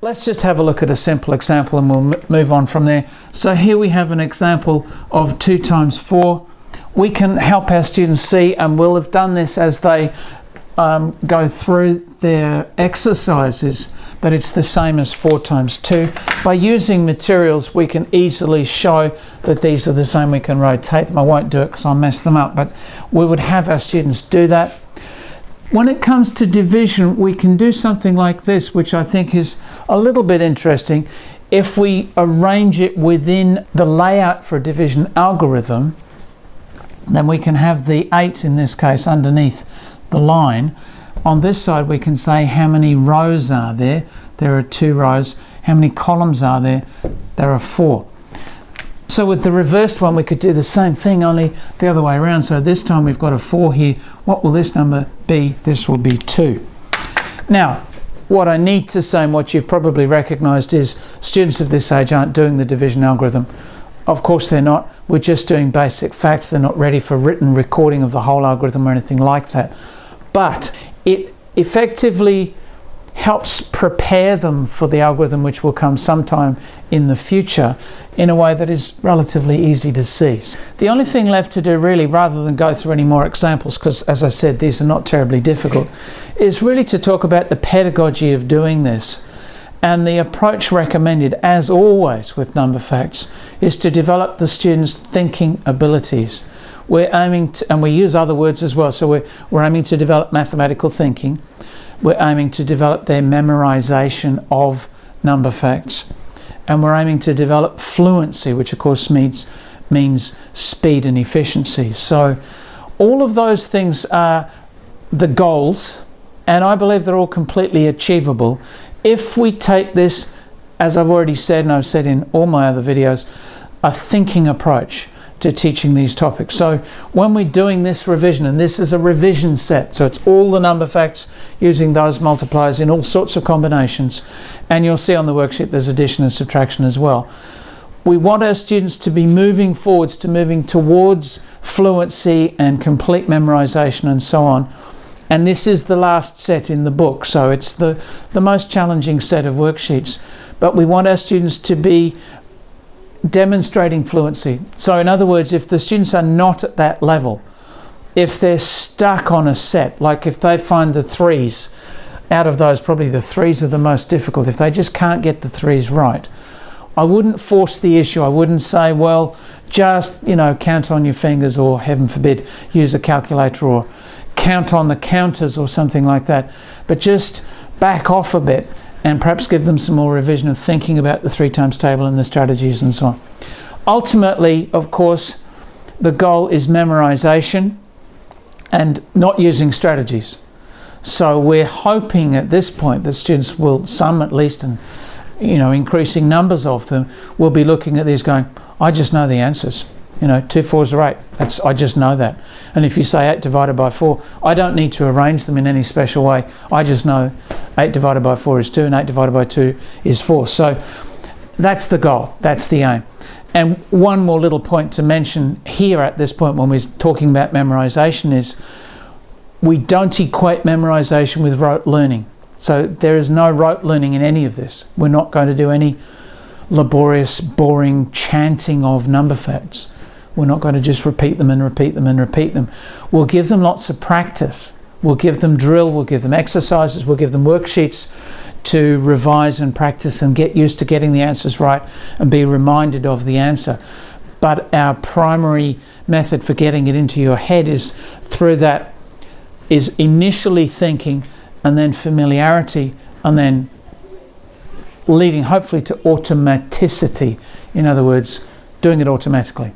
Let's just have a look at a simple example and we'll move on from there. So here we have an example of 2 times 4. We can help our students see, and we'll have done this as they um, go through their exercises, that it's the same as 4 times 2. By using materials, we can easily show that these are the same. We can rotate them. I won't do it because I'll mess them up, but we would have our students do that. When it comes to division, we can do something like this, which I think is a little bit interesting. If we arrange it within the layout for a division algorithm, then we can have the 8 in this case underneath the line. On this side, we can say how many rows are there. There are two rows. How many columns are there? There are four. So with the reversed one, we could do the same thing, only the other way around. So this time we've got a 4 here. What will this number be? This will be 2. Now, what I need to say and what you've probably recognised is students of this age aren't doing the division algorithm. Of course they're not. We're just doing basic facts. They're not ready for written recording of the whole algorithm or anything like that. But it effectively helps prepare them for the algorithm which will come sometime in the future in a way that is relatively easy to see. The only thing left to do really, rather than go through any more examples, because as I said, these are not terribly difficult, is really to talk about the pedagogy of doing this. And the approach recommended, as always with number facts, is to develop the students' thinking abilities. We're aiming to, and we use other words as well, so we're, we're aiming to develop mathematical thinking, we're aiming to develop their memorization of number facts. And we're aiming to develop fluency, which of course means, means speed and efficiency. So all of those things are the goals, and I believe they're all completely achievable if we take this, as I've already said, and I've said in all my other videos, a thinking approach to teaching these topics. So when we're doing this revision, and this is a revision set, so it's all the number facts using those multipliers in all sorts of combinations, and you'll see on the worksheet there's addition and subtraction as well. We want our students to be moving forwards, to moving towards fluency and complete memorization and so on. And this is the last set in the book, so it's the, the most challenging set of worksheets. But we want our students to be demonstrating fluency. So in other words, if the students are not at that level, if they're stuck on a set, like if they find the threes, out of those probably the threes are the most difficult, if they just can't get the threes right, I wouldn't force the issue. I wouldn't say, well, just, you know, count on your fingers or heaven forbid, use a calculator or count on the counters or something like that. But just back off a bit and perhaps give them some more revision of thinking about the three times table and the strategies and so on. Ultimately, of course, the goal is memorization and not using strategies. So we're hoping at this point that students will, some at least, and you know, increasing numbers of them, will be looking at these going, I just know the answers. You know, two fours are eight. That's I just know that. And if you say eight divided by four, I don't need to arrange them in any special way. I just know eight divided by four is two, and eight divided by two is four. So that's the goal. That's the aim. And one more little point to mention here at this point when we're talking about memorization is we don't equate memorization with rote learning. So there is no rote learning in any of this. We're not going to do any laborious, boring chanting of number facts. We're not going to just repeat them and repeat them and repeat them. We'll give them lots of practice. We'll give them drill, we'll give them exercises, we'll give them worksheets to revise and practice and get used to getting the answers right and be reminded of the answer. But our primary method for getting it into your head is through that is initially thinking and then familiarity and then leading hopefully to automaticity. In other words, doing it automatically.